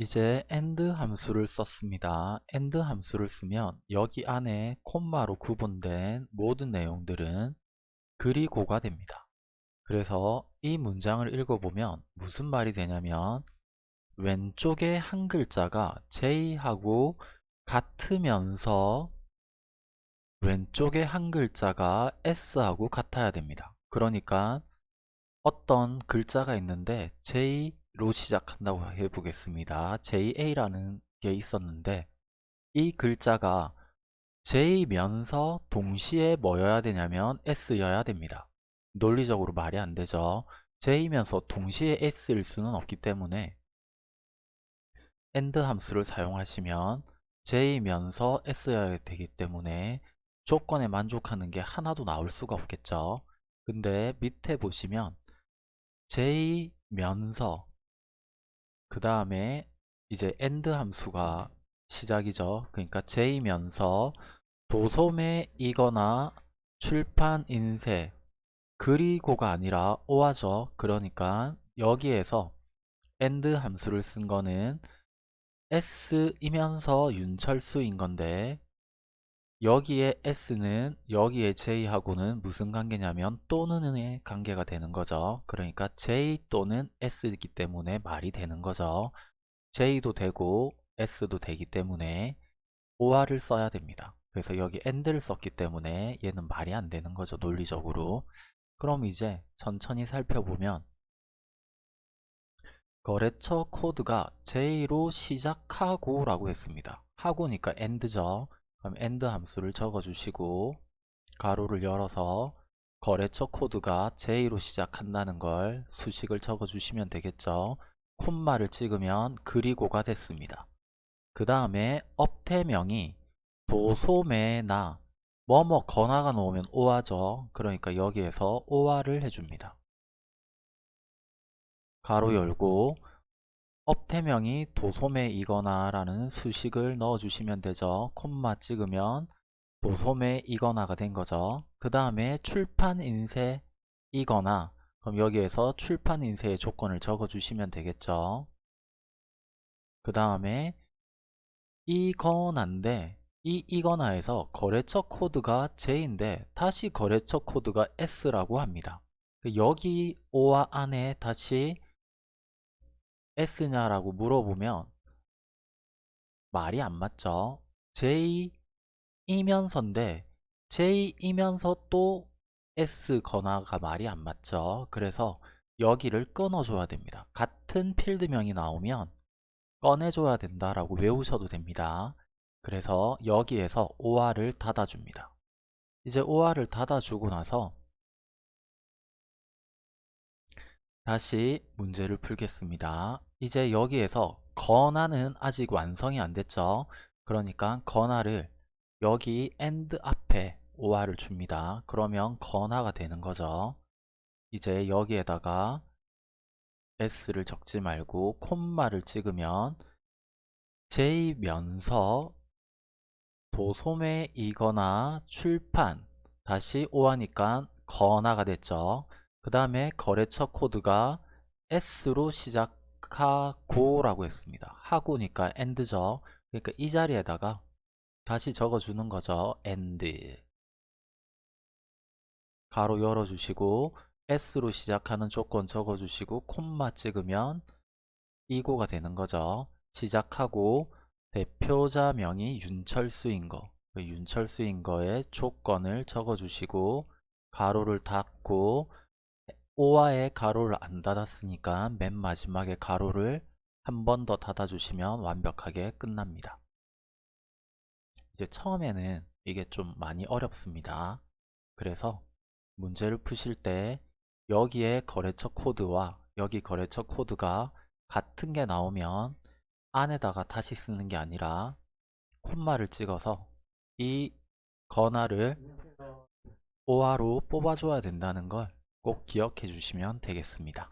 이제 AND 함수를 썼습니다. AND 함수를 쓰면 여기 안에 콤마로 구분된 모든 내용들은 그리고가 됩니다. 그래서 이 문장을 읽어보면 무슨 말이 되냐면 왼쪽에 한 글자가 J하고 같으면서 왼쪽에 한 글자가 S하고 같아야 됩니다. 그러니까 어떤 글자가 있는데 J 로 시작한다고 해보겠습니다. JA라는 게 있었는데 이 글자가 J면서 동시에 뭐여야 되냐면 S여야 됩니다. 논리적으로 말이 안 되죠. J면서 동시에 S일 수는 없기 때문에 AND 함수를 사용하시면 J면서 S여야 되기 때문에 조건에 만족하는 게 하나도 나올 수가 없겠죠. 근데 밑에 보시면 J면서 그 다음에 이제 AND 함수가 시작이죠. 그러니까 J면서 도소매이거나 출판 인쇄 그리고가 아니라 오하죠. 그러니까 여기에서 AND 함수를 쓴 거는 S이면서 윤철수인 건데 여기에 S는 여기에 J하고는 무슨 관계냐면 또는의 관계가 되는 거죠. 그러니까 J 또는 S이기 때문에 말이 되는 거죠. J도 되고 S도 되기 때문에 OR을 써야 됩니다. 그래서 여기 AND를 썼기 때문에 얘는 말이 안 되는 거죠. 논리적으로. 그럼 이제 천천히 살펴보면 거래처 코드가 J로 시작하고 라고 했습니다. 하고니까 AND죠. 그럼 AND 함수를 적어주시고 가로를 열어서 거래처 코드가 J로 시작한다는 걸 수식을 적어주시면 되겠죠. 콤마를 찍으면 그리고가 됐습니다. 그 다음에 업태명이 도소매나 뭐뭐 거나가 놓으면 오화죠. 그러니까 여기에서 오화를 해줍니다. 가로 열고 업태명이 도소매이거나 라는 수식을 넣어주시면 되죠. 콤마 찍으면 도소매이거나가 된 거죠. 그 다음에 출판인쇄이거나 그럼 여기에서 출판인쇄의 조건을 적어주시면 되겠죠. 그 다음에 이거나인데 이 이거나에서 거래처 코드가 J인데 다시 거래처 코드가 S라고 합니다. 여기 O와 안에 다시 S냐라고 물어보면 말이 안 맞죠. J이면서인데 J이면서 또 S 거나가 말이 안 맞죠. 그래서 여기를 끊어줘야 됩니다. 같은 필드명이 나오면 꺼내줘야 된다라고 외우셔도 됩니다. 그래서 여기에서 OR을 닫아줍니다. 이제 OR을 닫아주고 나서 다시 문제를 풀겠습니다. 이제 여기에서 건화는 아직 완성이 안 됐죠. 그러니까 건화를 여기 AND 앞에 OR을 줍니다. 그러면 건화가 되는 거죠. 이제 여기에다가 S를 적지 말고 콤마를 찍으면 J면서 도소매이거나 출판 다시 오하니까 거나가 됐죠. 그 다음에 거래처 코드가 S로 시작하고 라고 했습니다. 하고니까 AND죠. 그러니까 이 자리에다가 다시 적어주는 거죠. AND 가로 열어주시고 S로 시작하는 조건 적어주시고 콤마 찍으면 이고가 되는 거죠. 시작하고 대표자명이 윤철수인 거, 그 윤철수인 거에 조건을 적어주시고 가로를 닫고 오화에 가로를 안 닫았으니까 맨 마지막에 가로를 한 번 더 닫아주시면 완벽하게 끝납니다. 이제 처음에는 이게 좀 많이 어렵습니다. 그래서 문제를 푸실 때 여기에 거래처 코드와 여기 거래처 코드가 같은 게 나오면 안에다가 다시 쓰는 게 아니라 콤마를 찍어서 이 건화를 오화로 뽑아줘야 된다는 걸 꼭 기억해 주시면 되겠습니다.